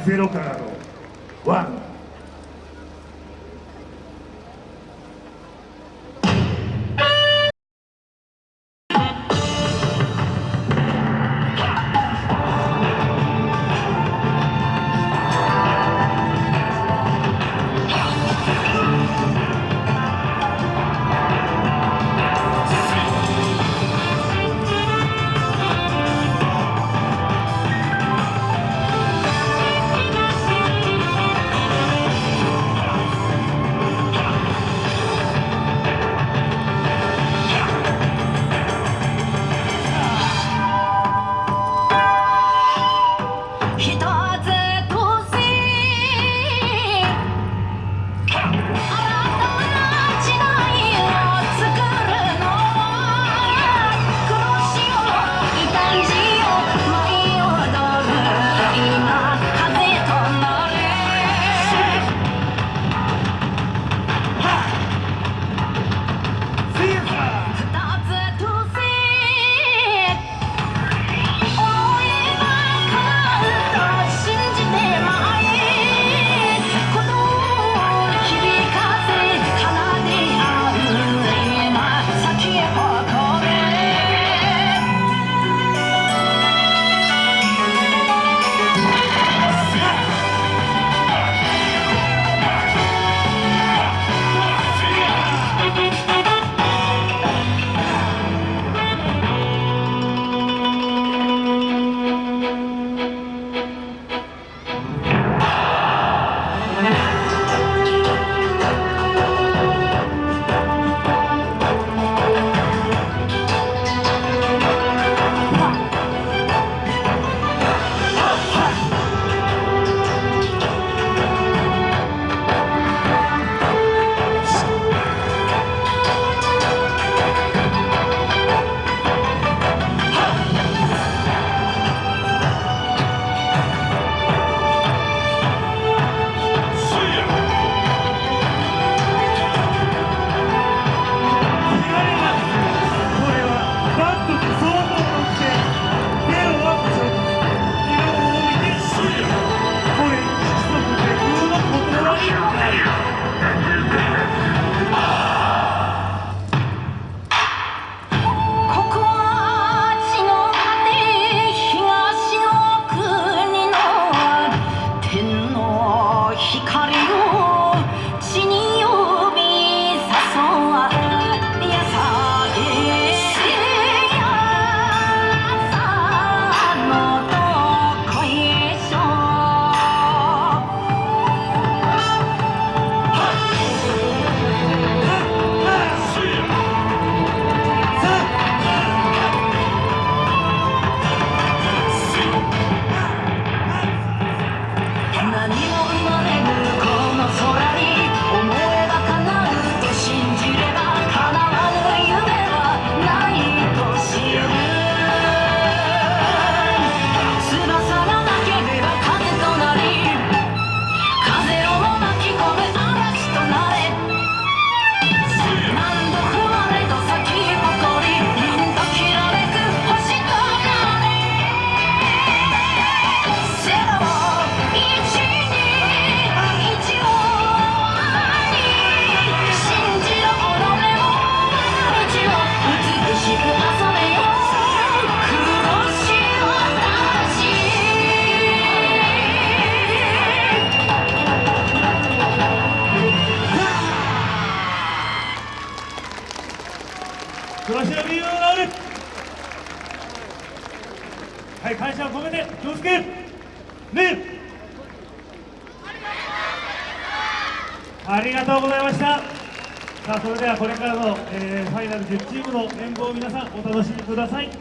ゼロからのワン。うる。はい感謝を込めて気をつけ。ね。ありがとうございました。さあそれではこれからの、えー、ファイナル10チームの演舞を皆さんお楽しみください。